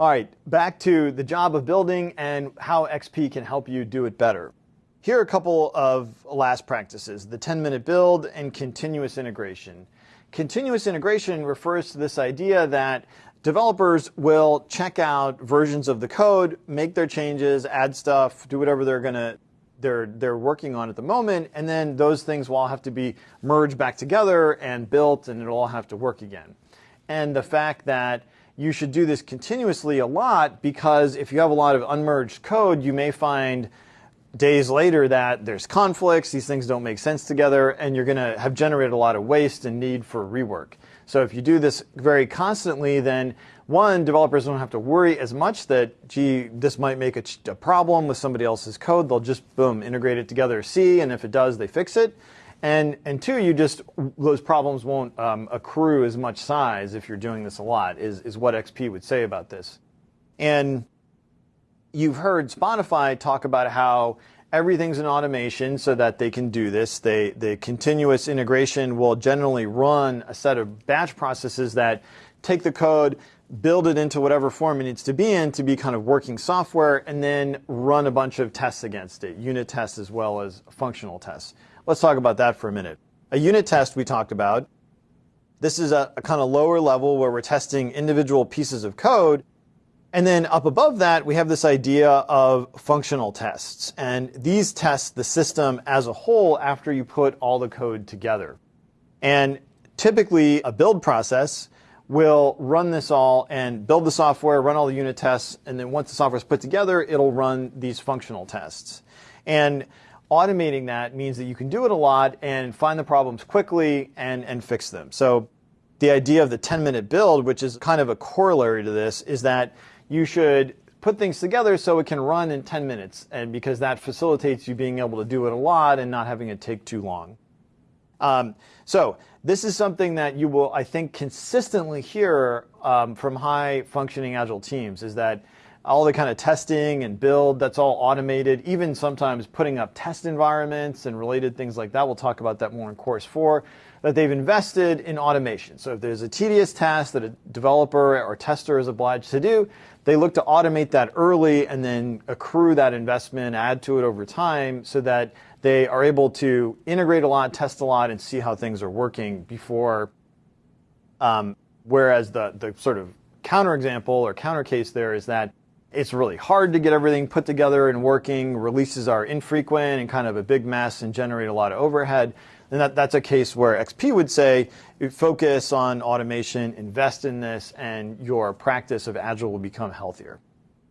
All right, back to the job of building and how XP can help you do it better. Here are a couple of last practices, the 10 minute build and continuous integration. Continuous integration refers to this idea that developers will check out versions of the code, make their changes, add stuff, do whatever they're to they're they're working on at the moment and then those things will all have to be merged back together and built and it'll all have to work again. And the fact that you should do this continuously a lot because if you have a lot of unmerged code, you may find days later that there's conflicts, these things don't make sense together, and you're going to have generated a lot of waste and need for rework. So if you do this very constantly, then one, developers don't have to worry as much that, gee, this might make a, a problem with somebody else's code. They'll just, boom, integrate it together, see, and if it does, they fix it. And, and two, you just, those problems won't um, accrue as much size if you're doing this a lot, is, is what XP would say about this. And you've heard Spotify talk about how everything's in automation so that they can do this. They, the continuous integration will generally run a set of batch processes that take the code, build it into whatever form it needs to be in to be kind of working software, and then run a bunch of tests against it, unit tests as well as functional tests. Let's talk about that for a minute. A unit test we talked about. This is a, a kind of lower level where we're testing individual pieces of code and then up above that, we have this idea of functional tests. And these test the system as a whole after you put all the code together. And typically, a build process will run this all and build the software, run all the unit tests, and then once the software is put together, it'll run these functional tests. And automating that means that you can do it a lot and find the problems quickly and, and fix them. So the idea of the 10 minute build, which is kind of a corollary to this, is that you should put things together so it can run in 10 minutes and because that facilitates you being able to do it a lot and not having it take too long. Um, so this is something that you will, I think, consistently hear um, from high functioning agile teams is that all the kind of testing and build, that's all automated, even sometimes putting up test environments and related things like that. We'll talk about that more in course four, that they've invested in automation. So if there's a tedious task that a developer or tester is obliged to do, they look to automate that early and then accrue that investment, add to it over time so that they are able to integrate a lot, test a lot, and see how things are working before. Um, whereas the, the sort of counterexample or counter case there is that it's really hard to get everything put together and working. Releases are infrequent and kind of a big mess and generate a lot of overhead. And that, that's a case where XP would say, focus on automation, invest in this, and your practice of Agile will become healthier.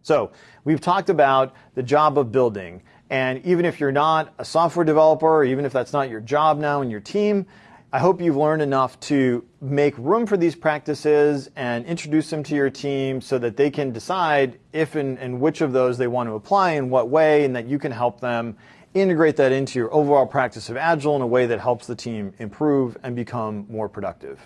So we've talked about the job of building. And even if you're not a software developer, or even if that's not your job now in your team, I hope you've learned enough to make room for these practices and introduce them to your team so that they can decide if and, and which of those they want to apply in what way and that you can help them integrate that into your overall practice of Agile in a way that helps the team improve and become more productive.